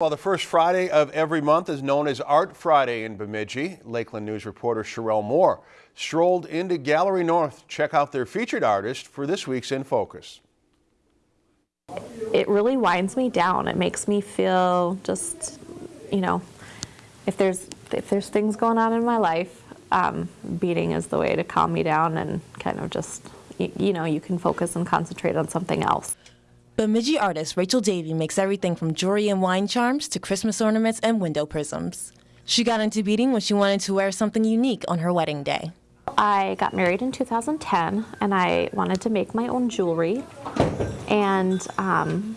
Well, the first Friday of every month is known as Art Friday in Bemidji. Lakeland News reporter Sherelle Moore strolled into Gallery North to check out their featured artist for this week's In Focus. It really winds me down. It makes me feel just, you know, if there's if there's things going on in my life, um, beading is the way to calm me down and kind of just, you, you know, you can focus and concentrate on something else. Bemidji artist Rachel Davey makes everything from jewelry and wine charms to Christmas ornaments and window prisms. She got into beading when she wanted to wear something unique on her wedding day. I got married in 2010 and I wanted to make my own jewelry. And um,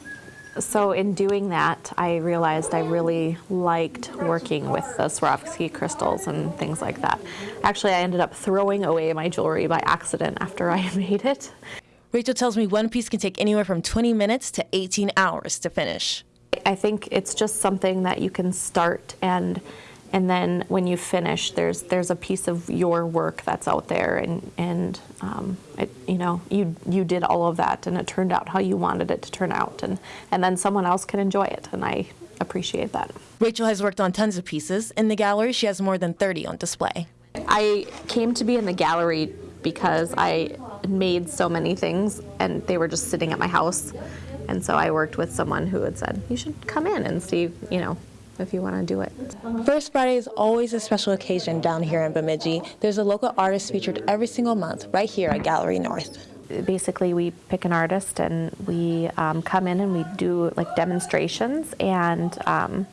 so in doing that, I realized I really liked working with the Swarovski crystals and things like that. Actually, I ended up throwing away my jewelry by accident after I made it. Rachel tells me one piece can take anywhere from 20 minutes to 18 hours to finish. I think it's just something that you can start and and then when you finish, there's there's a piece of your work that's out there, and and um, it, you know you you did all of that, and it turned out how you wanted it to turn out, and and then someone else can enjoy it, and I appreciate that. Rachel has worked on tons of pieces. In the gallery, she has more than 30 on display. I came to be in the gallery because I made so many things and they were just sitting at my house. And so I worked with someone who had said, you should come in and see, you know, if you want to do it. First Friday is always a special occasion down here in Bemidji. There's a local artist featured every single month right here at Gallery North. Basically, we pick an artist and we um, come in and we do like demonstrations and um,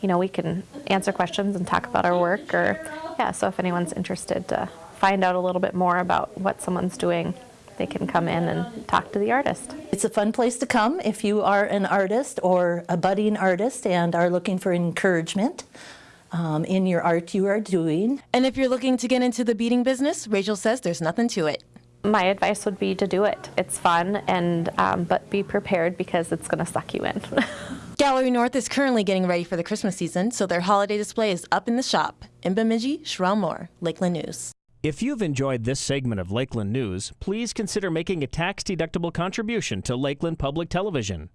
you know, we can answer questions and talk about our work or, yeah, so if anyone's interested to find out a little bit more about what someone's doing, they can come in and talk to the artist. It's a fun place to come if you are an artist or a budding artist and are looking for encouragement. Um, in your art you are doing. And if you're looking to get into the beading business, Rachel says there's nothing to it. My advice would be to do it. It's fun, and um, but be prepared because it's going to suck you in. Gallery North is currently getting ready for the Christmas season, so their holiday display is up in the shop. In Bemidji, Sherelle Moore, Lakeland News. If you've enjoyed this segment of Lakeland News, please consider making a tax-deductible contribution to Lakeland Public Television.